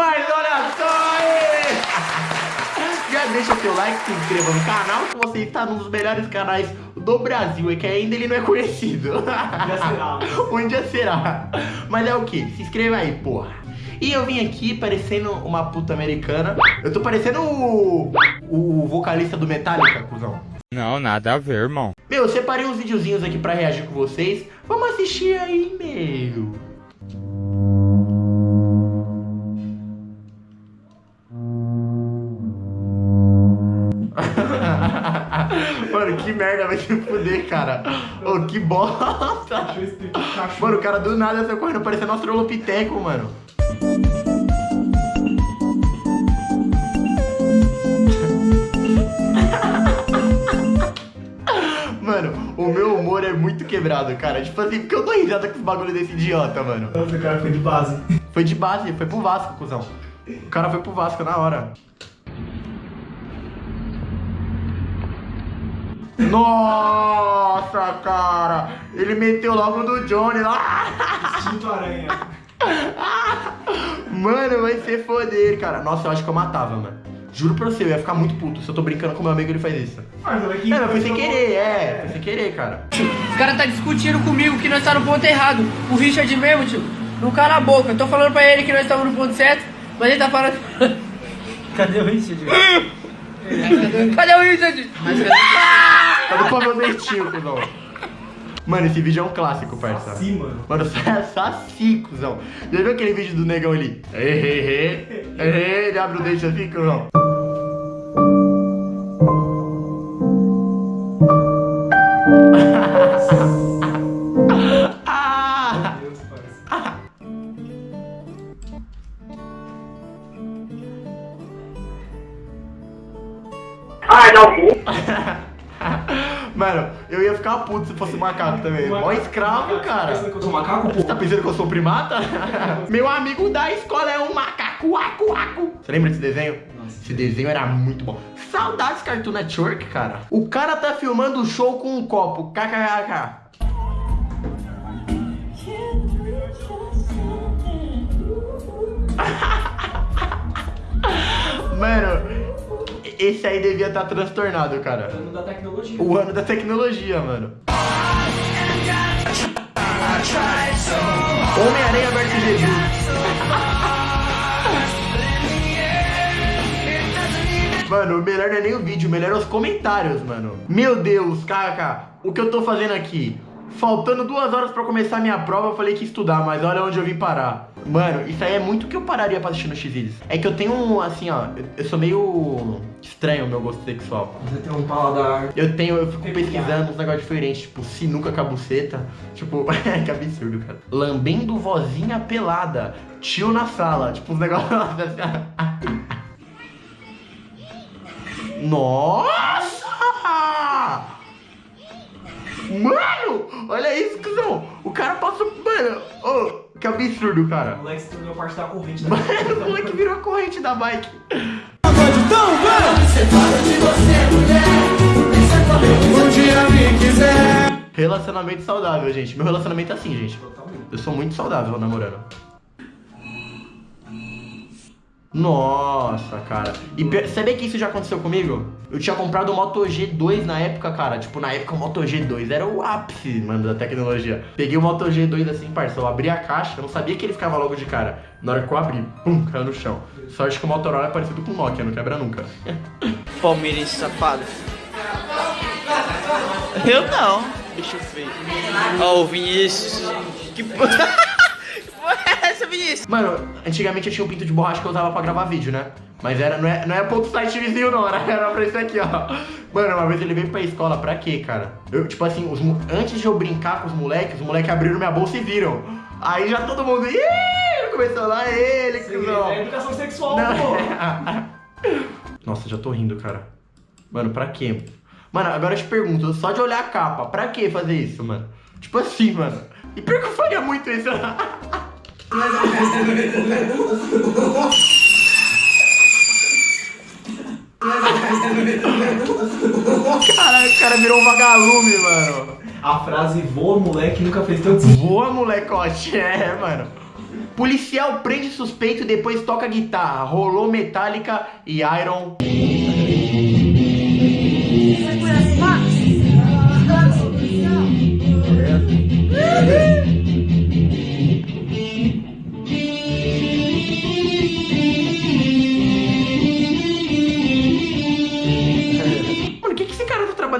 Mas olha só aí! Já deixa seu like, se inscreva no canal que você está nos melhores canais do Brasil. É que ainda ele não é conhecido. Um dia será. um dia será. Mas é o que? Se inscreva aí, porra. E eu vim aqui parecendo uma puta americana. Eu tô parecendo o, o vocalista do Metallica, cuzão. Não, nada a ver, irmão. Meu, eu separei uns videozinhos aqui pra reagir com vocês. Vamos assistir aí, meu. Mano, que merda vai se fuder, cara. Ô, que bosta. Mano, o cara do nada saiu correndo parecendo um australopiteco, mano. Mano, o meu humor é muito quebrado, cara. Tipo assim, porque eu dou risada com os bagulho desse idiota, mano. Nossa, o cara foi de base. Foi de base, foi pro Vasco, cuzão. O cara foi pro Vasco na hora. Nossa, cara! Ele meteu logo no Johnny lá. Instinto aranha. Mano, vai ser foder, cara. Nossa, eu acho que eu matava, mano. Juro pra você, eu ia ficar muito puto se eu tô brincando com meu amigo ele faz isso. Mas olha. É, mas foi sem querer, é. Foi sem querer, cara. Os caras tá discutindo comigo que nós tá no ponto errado. O Richard mesmo, tio, não cala a boca. Eu tô falando pra ele que nós estamos no ponto certo, mas ele tá falando. Cadê o Richard? Cadê o Richard? Mas cadê? Cadê pra meu dentinho, cuzão? Mano, esse vídeo é um clássico, parça. Assim, mano. Mano, é saci, cuzão. Já viu aquele vídeo do negão ali? Hehe, ele abre o dente assim, cuzão. Ah! Meu Deus, parça. Mano, eu ia ficar puto se fosse macaco também. Mó escravo, Tá cara. pensando que eu sou macaco, pô? Você tá pensando que eu sou primata? Meu amigo da escola é um macaco, acu, acu. Você lembra desse desenho? Nossa. Esse desenho era muito bom. Saudades Cartoon Network, cara. O cara tá filmando o show com um copo. KKK. Mano, esse aí devia estar transtornado, cara. Ano da tecnologia. O ano da tecnologia, mano. Homem-Aranha vs Jesus. Mano, o melhor não é nem o vídeo, o melhor é os comentários, mano. Meu Deus, KK, o que eu tô fazendo aqui? Faltando duas horas pra começar minha prova, eu falei que ia estudar, mas olha onde eu vim parar. Mano, isso aí é muito que eu pararia pra assistir no X-Videos. É que eu tenho, um, assim, ó, eu- sou meio estranho o meu gosto sexual. Você tem um paladar. Eu tenho, eu fico pesquisando uns negócios diferentes, tipo, sinuca com a buceta. Tipo, que absurdo, cara. Lambendo vozinha pelada. Tio na sala. Tipo, uns negócios assim. Nossa! Mano! Olha isso, cuzão! O cara passou. Mano, ô, que absurdo, O cara. moleque se tornou parte da corrente da Mano, o moleque virou a corrente da bike. Relacionamento saudável, gente. Meu relacionamento é assim, gente. Totalmente. Eu sou muito saudável namorando. Nossa, cara. E pe- sabia que isso já aconteceu comigo? Eu tinha comprado o Moto G2 na época, cara. Tipo, na época o Moto G2 era o ápice, mano, da tecnologia. Peguei o Moto G2 assim, parça. Eu abri a caixa, eu não sabia que ele ficava logo de cara. Na hora que eu abri, pum, caiu no chão. Sorte que o Motorola é parecido com o Nokia, não quebra nunca. Palmeirense safado. Eu não. Bicho feio. Ó, o Vinícius. Que porra. essa, Vinícius? Mano, antigamente eu tinha um pinto de borracha que eu usava pra gravar vídeo, né? Mas era, não, é, não é ponto site vizinho, não, era, era pra isso aqui, ó. Mano, uma vez ele veio pra escola, pra quê, cara? Eu, tipo assim, os, antes de eu brincar com os moleques, os moleques abriram minha bolsa e viram. Aí já todo mundo. Ih! Começou lá ele, cuzão. É educação sexual, Não. pô. Nossa, já tô rindo, cara. Mano, pra quê? Mano, agora eu te pergunto, só de olhar a capa, pra que fazer isso, mano? Tipo assim, mano. E pior que eu faria muito isso. Caralho, o cara virou um vagalume, mano. A frase voa, moleque, nunca fez tanto sentido. Boa, molecote. É, mano. Policial prende suspeito e depois toca guitarra. Rolou Metallica e Iron.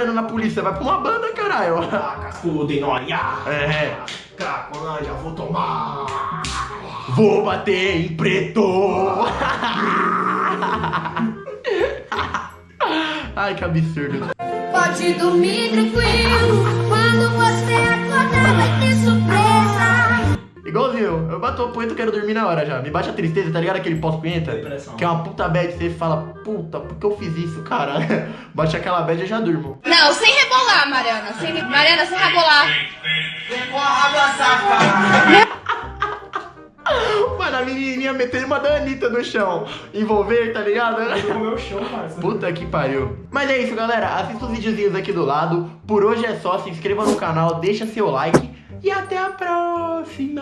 Trabalhando na polícia? Vai pra uma banda, caralho. Ah, cascudo e noia. É. Cracolândia, vou tomar. Vou bater em preto! Ai, que absurdo. Pode dormir tranquilo, quando você acordar vai ter surpresa. Igualzinho, eu bato o punheta e quero dormir na hora já. Me bate a tristeza, tá ligado? Aquele pós-punheta? Que é uma puta bad, você fala, puta, por que eu fiz isso, cara? Bate aquela bad e eu já durmo. Não, sem rebolar, Mariana. Sem, Mariana, sem rebolar. Mano, a menininha metendo uma da Anitta no chão. Envolver, tá ligado? Comeu o chão, parça. Puta que pariu. Mas é isso, galera. Assista os videozinhos aqui do lado. Por hoje é só. Se inscreva no canal, deixa seu like e até a próxima!